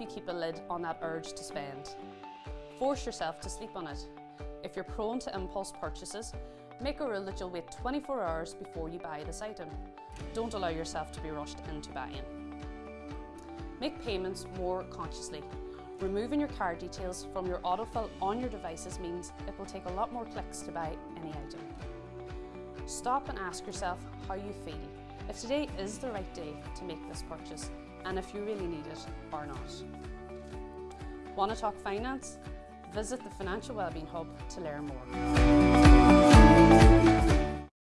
you keep a lid on that urge to spend. Force yourself to sleep on it. If you're prone to impulse purchases, make a rule that you'll wait 24 hours before you buy this item. Don't allow yourself to be rushed into buying. Make payments more consciously. Removing your card details from your autofill on your devices means it will take a lot more clicks to buy any item. Stop and ask yourself how you feel, if today is the right day to make this purchase and if you really need it or not. Want to talk finance? Visit the Financial Wellbeing Hub to learn more.